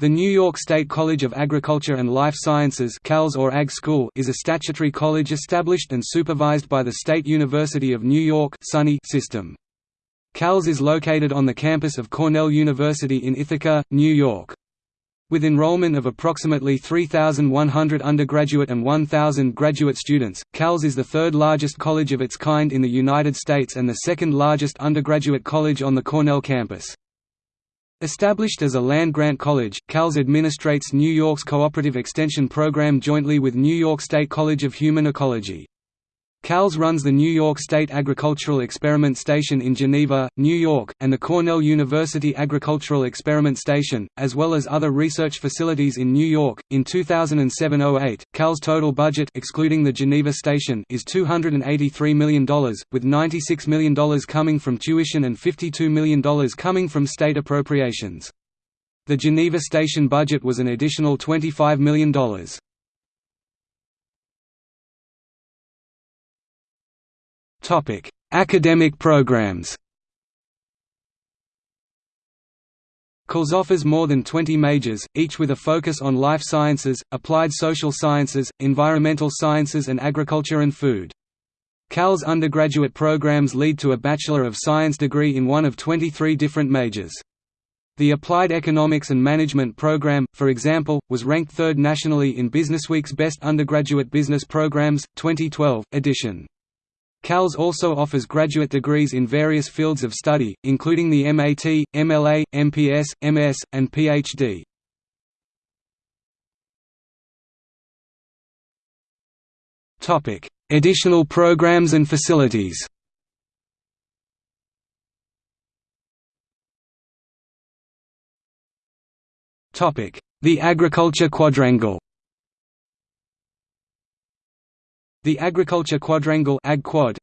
The New York State College of Agriculture and Life Sciences or Ag School is a statutory college established and supervised by the State University of New York system. CALS is located on the campus of Cornell University in Ithaca, New York. With enrollment of approximately 3,100 undergraduate and 1,000 graduate students, CALS is the third largest college of its kind in the United States and the second largest undergraduate college on the Cornell campus. Established as a land-grant college, CALS administrates New York's Cooperative Extension Program jointly with New York State College of Human Ecology. CALS runs the New York State Agricultural Experiment Station in Geneva, New York, and the Cornell University Agricultural Experiment Station, as well as other research facilities in New York. In 2007-08, CAL's total budget excluding the Geneva station is $283 million, with $96 million coming from tuition and $52 million coming from state appropriations. The Geneva station budget was an additional $25 million. Topic: Academic programs. CALS offers more than 20 majors, each with a focus on life sciences, applied social sciences, environmental sciences and agriculture and food. CALS undergraduate programs lead to a Bachelor of Science degree in one of 23 different majors. The Applied Economics and Management program, for example, was ranked third nationally in Businessweek's Best Undergraduate Business Programs, 2012, edition. CALS also offers graduate degrees in various fields of study, including the MAT, MLA, MPS, MS, and PhD. Additional programs and facilities The Agriculture Quadrangle The Agriculture Quadrangle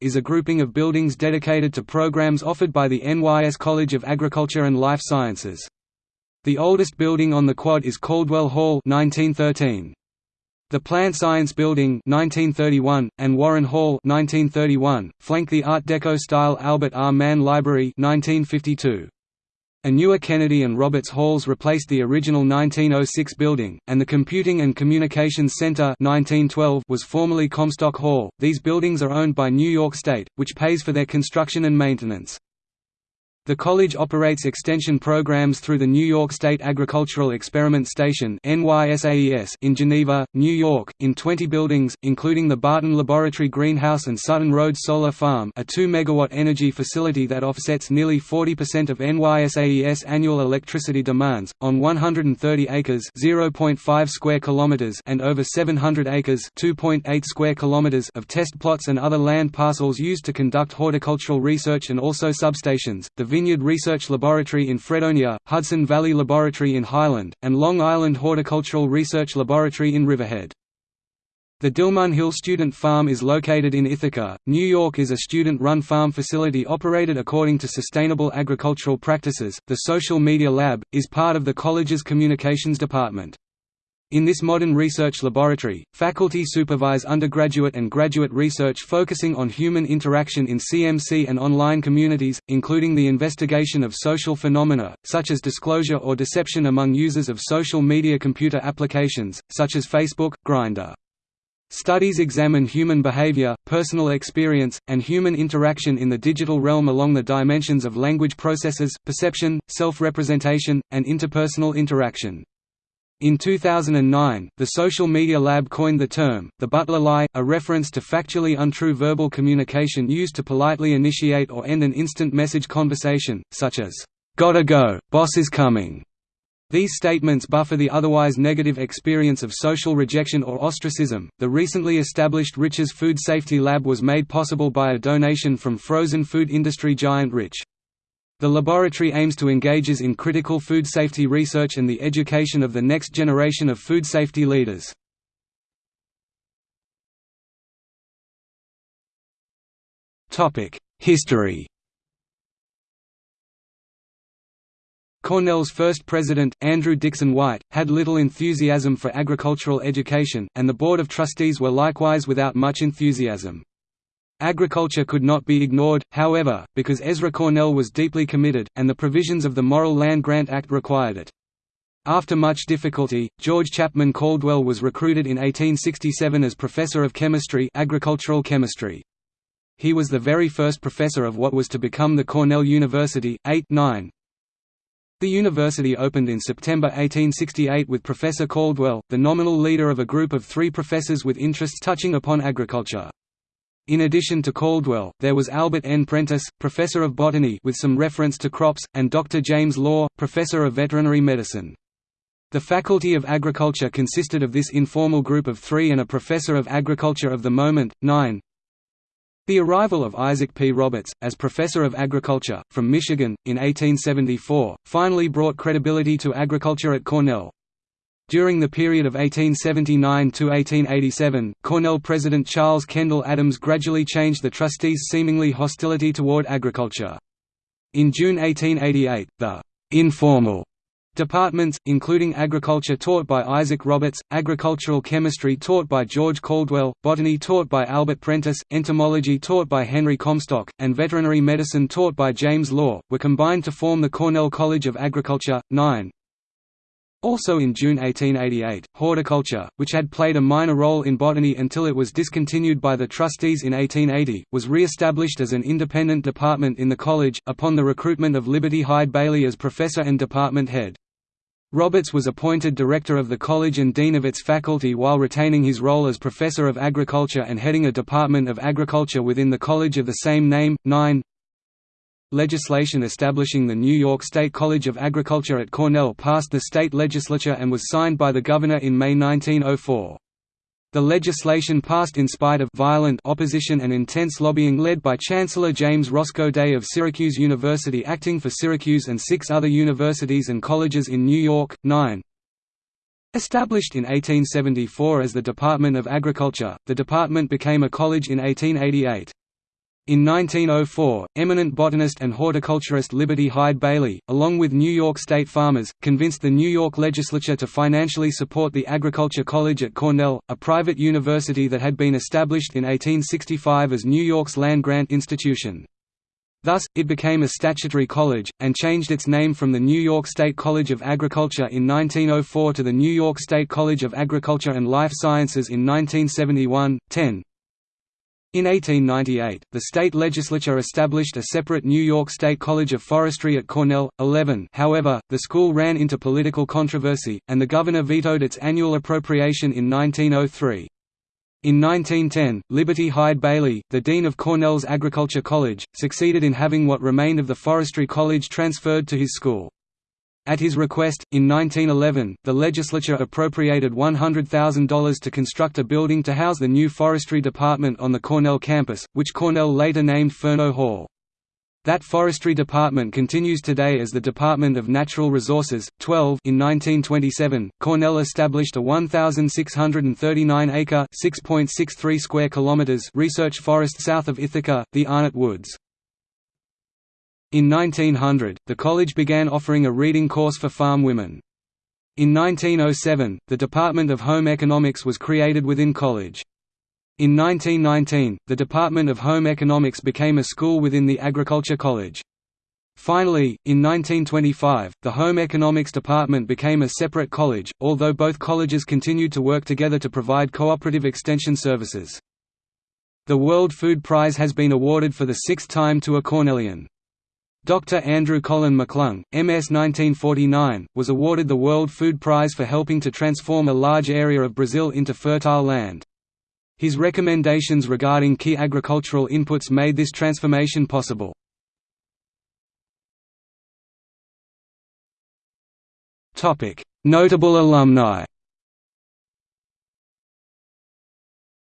is a grouping of buildings dedicated to programs offered by the NYS College of Agriculture and Life Sciences. The oldest building on the quad is Caldwell Hall 1913. The Plant Science Building 1931, and Warren Hall 1931, flank the Art Deco-style Albert R. Mann Library 1952. A newer Kennedy and Roberts Halls replaced the original 1906 building, and the Computing and Communications Center 1912 was formerly Comstock Hall. These buildings are owned by New York State, which pays for their construction and maintenance. The college operates extension programs through the New York State Agricultural Experiment Station in Geneva, New York, in 20 buildings, including the Barton Laboratory Greenhouse and Sutton Road Solar Farm a 2 MW energy facility that offsets nearly 40% of NYSAES annual electricity demands, on 130 acres square kilometers and over 700 acres square kilometers of test plots and other land parcels used to conduct horticultural research and also substations. The Vineyard Research Laboratory in Fredonia, Hudson Valley Laboratory in Highland, and Long Island Horticultural Research Laboratory in Riverhead. The Dilmun Hill Student Farm is located in Ithaca, New York is a student-run farm facility operated according to sustainable agricultural practices. The Social Media Lab is part of the college's communications department. In this modern research laboratory, faculty supervise undergraduate and graduate research focusing on human interaction in CMC and online communities, including the investigation of social phenomena, such as disclosure or deception among users of social media computer applications, such as Facebook, Grindr. Studies examine human behavior, personal experience, and human interaction in the digital realm along the dimensions of language processes, perception, self-representation, and interpersonal interaction. In 2009, the Social Media Lab coined the term, the Butler lie, a reference to factually untrue verbal communication used to politely initiate or end an instant message conversation, such as, "'Gotta go, boss is coming'". These statements buffer the otherwise negative experience of social rejection or ostracism. The recently established Rich's Food Safety Lab was made possible by a donation from frozen food industry giant Rich. The laboratory aims to engages in critical food safety research and the education of the next generation of food safety leaders. History Cornell's first president, Andrew Dickson White, had little enthusiasm for agricultural education, and the Board of Trustees were likewise without much enthusiasm. Agriculture could not be ignored, however, because Ezra Cornell was deeply committed, and the provisions of the Morrill Land Grant Act required it. After much difficulty, George Chapman Caldwell was recruited in 1867 as professor of chemistry agricultural chemistry. He was the very first professor of what was to become the Cornell University. 8 9. The university opened in September 1868 with Professor Caldwell, the nominal leader of a group of three professors with interests touching upon agriculture. In addition to Caldwell, there was Albert N. Prentiss, professor of botany with some reference to crops, and Dr. James Law, professor of veterinary medicine. The Faculty of Agriculture consisted of this informal group of three and a professor of agriculture of the moment, nine. The arrival of Isaac P. Roberts, as Professor of Agriculture, from Michigan, in 1874, finally brought credibility to agriculture at Cornell. During the period of 1879 to 1887, Cornell President Charles Kendall Adams gradually changed the trustees' seemingly hostility toward agriculture. In June 1888, the informal Departments, including agriculture taught by Isaac Roberts, agricultural chemistry taught by George Caldwell, botany taught by Albert Prentiss, entomology taught by Henry Comstock, and veterinary medicine taught by James Law, were combined to form the Cornell College of Agriculture. 9. Also in June 1888, horticulture, which had played a minor role in botany until it was discontinued by the trustees in 1880, was re-established as an independent department in the college, upon the recruitment of Liberty Hyde Bailey as professor and department head. Roberts was appointed director of the college and dean of its faculty while retaining his role as professor of agriculture and heading a department of agriculture within the college of the same name. 9 Legislation establishing the New York State College of Agriculture at Cornell passed the state legislature and was signed by the governor in May 1904. The legislation passed in spite of violent opposition and intense lobbying led by Chancellor James Roscoe Day of Syracuse University acting for Syracuse and six other universities and colleges in New York. 9. Established in 1874 as the Department of Agriculture, the department became a college in 1888. In 1904, eminent botanist and horticulturist Liberty Hyde Bailey, along with New York State farmers, convinced the New York legislature to financially support the Agriculture College at Cornell, a private university that had been established in 1865 as New York's land-grant institution. Thus, it became a statutory college, and changed its name from the New York State College of Agriculture in 1904 to the New York State College of Agriculture and Life Sciences in 1971. 10. In 1898, the state legislature established a separate New York State College of Forestry at Cornell. 11 However, the school ran into political controversy, and the governor vetoed its annual appropriation in 1903. In 1910, Liberty Hyde Bailey, the dean of Cornell's Agriculture College, succeeded in having what remained of the Forestry College transferred to his school. At his request, in 1911, the legislature appropriated $100,000 to construct a building to house the new forestry department on the Cornell campus, which Cornell later named Fernow Hall. That forestry department continues today as the Department of Natural Resources. 12 In 1927, Cornell established a 1,639-acre (6.63 square kilometers) research forest south of Ithaca, the Arnot Woods. In 1900, the college began offering a reading course for farm women. In 1907, the Department of Home Economics was created within college. In 1919, the Department of Home Economics became a school within the Agriculture College. Finally, in 1925, the Home Economics Department became a separate college, although both colleges continued to work together to provide cooperative extension services. The World Food Prize has been awarded for the sixth time to a Cornellian. Dr. Andrew Colin McClung, MS 1949, was awarded the World Food Prize for helping to transform a large area of Brazil into fertile land. His recommendations regarding key agricultural inputs made this transformation possible. Notable alumni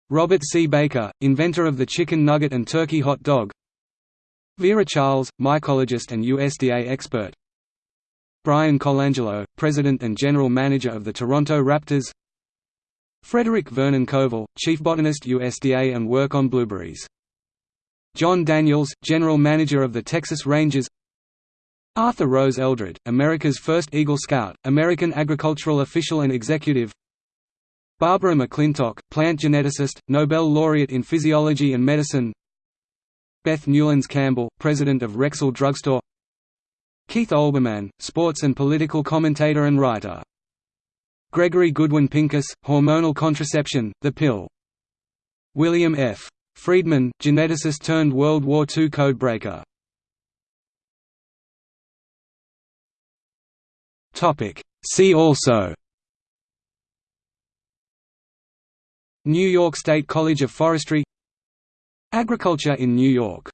Robert C. Baker, inventor of the chicken nugget and turkey hot dog Vera Charles, mycologist and USDA expert. Bryan Colangelo, President and General Manager of the Toronto Raptors. Frederick Vernon Coville, Chief Botanist USDA and work on blueberries. Jon Daniels, General Manager of the Texas Rangers. Arthur Rose Eldred, America's first Eagle Scout, American agricultural official and executive. Barbara McClintock, plant geneticist, Nobel laureate in physiology and medicine Beth Newlands Campbell, president of Rexall Drugstore Keith Olbermann, sports and political commentator and writer Gregory Goodwin Pincus, Hormonal Contraception, The Pill. William F. Friedman, geneticist turned World War II codebreaker. See also New York State College of Forestry Agriculture in New York